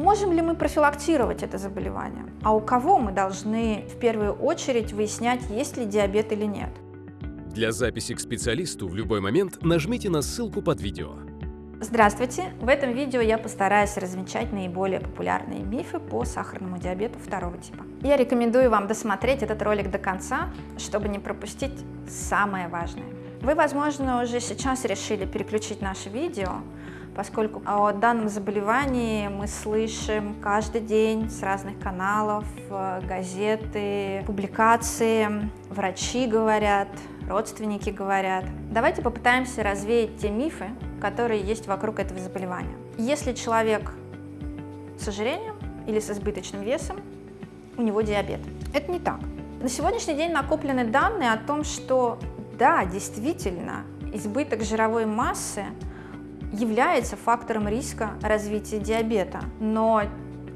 Можем ли мы профилактировать это заболевание? А у кого мы должны в первую очередь выяснять, есть ли диабет или нет? Для записи к специалисту в любой момент нажмите на ссылку под видео. Здравствуйте! В этом видео я постараюсь развенчать наиболее популярные мифы по сахарному диабету второго типа. Я рекомендую вам досмотреть этот ролик до конца, чтобы не пропустить самое важное. Вы, возможно, уже сейчас решили переключить наше видео, поскольку о данном заболевании мы слышим каждый день с разных каналов, э, газеты, публикации, врачи говорят, родственники говорят. Давайте попытаемся развеять те мифы, которые есть вокруг этого заболевания. Если человек с ожирением или с избыточным весом, у него диабет. Это не так. На сегодняшний день накоплены данные о том, что да, действительно, избыток жировой массы является фактором риска развития диабета, но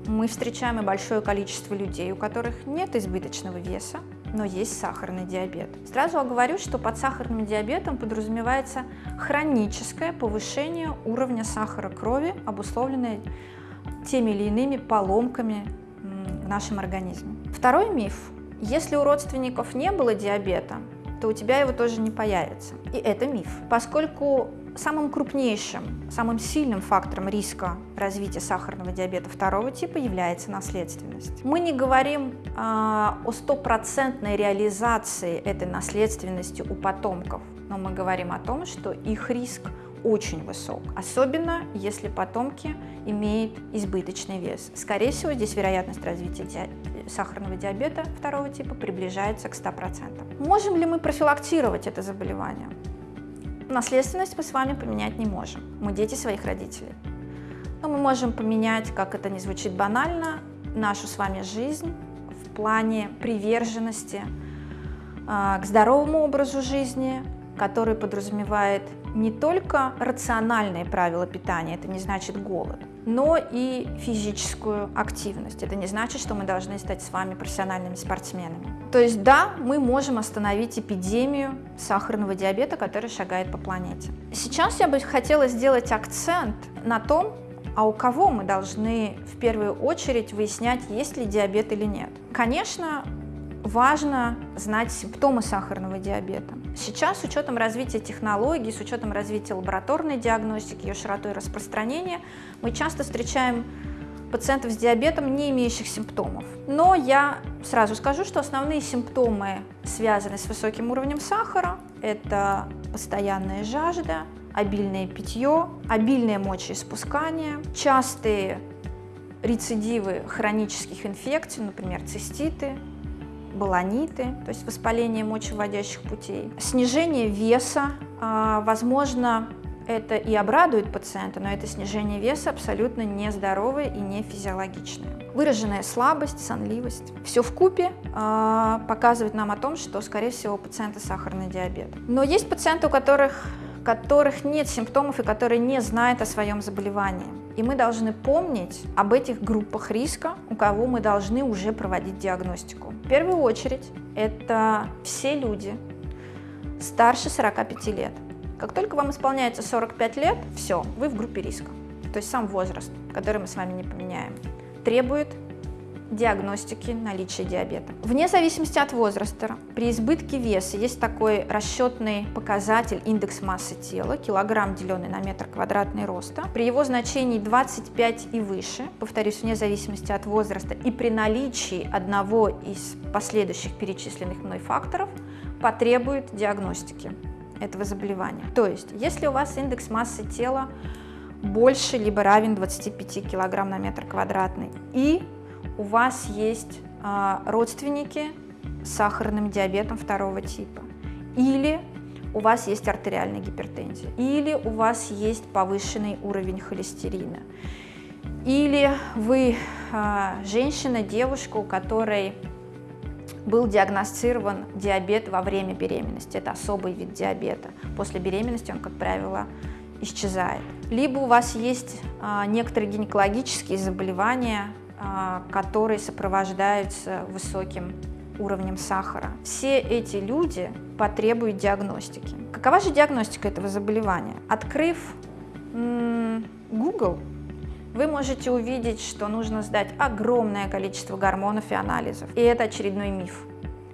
мы встречаем и большое количество людей, у которых нет избыточного веса, но есть сахарный диабет. Сразу оговорю, что под сахарным диабетом подразумевается хроническое повышение уровня сахара крови, обусловленное теми или иными поломками в нашем организме. Второй миф. Если у родственников не было диабета, то у тебя его тоже не появится. И это миф, поскольку самым крупнейшим, самым сильным фактором риска развития сахарного диабета второго типа является наследственность. Мы не говорим э, о стопроцентной реализации этой наследственности у потомков, но мы говорим о том, что их риск очень высок, особенно если потомки имеют избыточный вес. Скорее всего, здесь вероятность развития ди... сахарного диабета второго типа приближается к 100%. Можем ли мы профилактировать это заболевание? Наследственность мы с вами поменять не можем, мы дети своих родителей. Но мы можем поменять, как это не звучит банально, нашу с вами жизнь в плане приверженности э, к здоровому образу жизни, который подразумевает не только рациональные правила питания, это не значит голод, но и физическую активность. Это не значит, что мы должны стать с вами профессиональными спортсменами. То есть да, мы можем остановить эпидемию сахарного диабета, который шагает по планете. Сейчас я бы хотела сделать акцент на том, а у кого мы должны в первую очередь выяснять, есть ли диабет или нет. Конечно, важно знать симптомы сахарного диабета. Сейчас с учетом развития технологий, с учетом развития лабораторной диагностики, ее широтой распространения, мы часто встречаем пациентов с диабетом, не имеющих симптомов. Но я сразу скажу, что основные симптомы связаны с высоким уровнем сахара. Это постоянная жажда, обильное питье, обильное мочеиспускание, частые рецидивы хронических инфекций, например, циститы, баланиты, то есть воспаление мочевыводящих путей, снижение веса, а, возможно, это и обрадует пациента, но это снижение веса абсолютно нездоровое и не физиологичное. Выраженная слабость, сонливость. Все в купе э, показывает нам о том, что, скорее всего, у пациента сахарный диабет. Но есть пациенты, у которых, которых нет симптомов и которые не знают о своем заболевании. И мы должны помнить об этих группах риска, у кого мы должны уже проводить диагностику. В первую очередь это все люди старше 45 лет. Как только вам исполняется 45 лет, все, вы в группе риска. То есть сам возраст, который мы с вами не поменяем, требует диагностики наличия диабета. Вне зависимости от возраста, при избытке веса есть такой расчетный показатель индекс массы тела, килограмм, деленный на метр квадратный роста. При его значении 25 и выше, повторюсь, вне зависимости от возраста, и при наличии одного из последующих перечисленных мной факторов, потребует диагностики этого заболевания. То есть, если у вас индекс массы тела больше либо равен 25 кг на метр квадратный и у вас есть э, родственники с сахарным диабетом второго типа, или у вас есть артериальная гипертензия, или у вас есть повышенный уровень холестерина, или вы э, женщина, девушка, у которой был диагностирован диабет во время беременности. Это особый вид диабета. После беременности он, как правило, исчезает. Либо у вас есть а, некоторые гинекологические заболевания, а, которые сопровождаются высоким уровнем сахара. Все эти люди потребуют диагностики. Какова же диагностика этого заболевания? Открыв Google, вы можете увидеть, что нужно сдать огромное количество гормонов и анализов. И это очередной миф.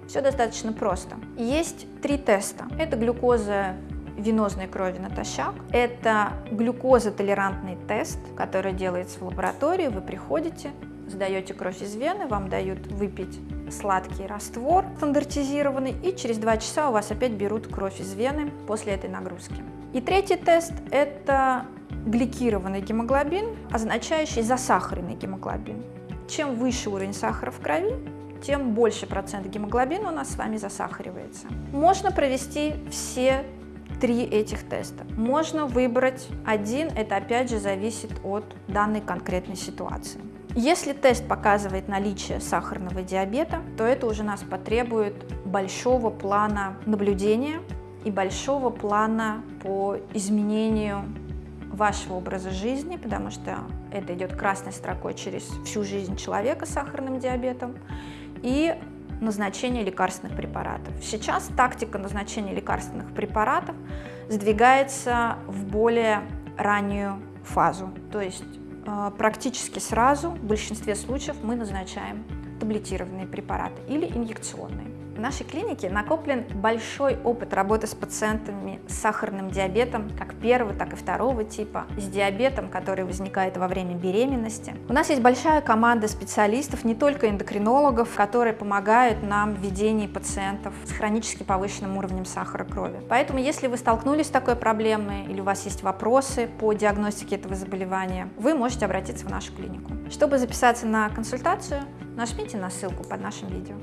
Все достаточно просто. Есть три теста. Это глюкоза венозной крови натощак. Это глюкозотолерантный тест, который делается в лаборатории. Вы приходите, сдаете кровь из вены, вам дают выпить сладкий раствор стандартизированный, и через два часа у вас опять берут кровь из вены после этой нагрузки. И третий тест – это гликированный гемоглобин, означающий засахаренный гемоглобин. Чем выше уровень сахара в крови, тем больше процент гемоглобина у нас с вами засахаривается. Можно провести все три этих теста. Можно выбрать один, это опять же зависит от данной конкретной ситуации. Если тест показывает наличие сахарного диабета, то это уже нас потребует большого плана наблюдения и большого плана по изменению вашего образа жизни, потому что это идет красной строкой через всю жизнь человека с сахарным диабетом, и назначение лекарственных препаратов. Сейчас тактика назначения лекарственных препаратов сдвигается в более раннюю фазу, то есть э, практически сразу в большинстве случаев мы назначаем таблетированные препараты или инъекционные. В нашей клинике накоплен большой опыт работы с пациентами с сахарным диабетом, как первого, так и второго типа, с диабетом, который возникает во время беременности. У нас есть большая команда специалистов, не только эндокринологов, которые помогают нам в ведении пациентов с хронически повышенным уровнем сахара крови. Поэтому, если вы столкнулись с такой проблемой или у вас есть вопросы по диагностике этого заболевания, вы можете обратиться в нашу клинику. Чтобы записаться на консультацию, нажмите на ссылку под нашим видео.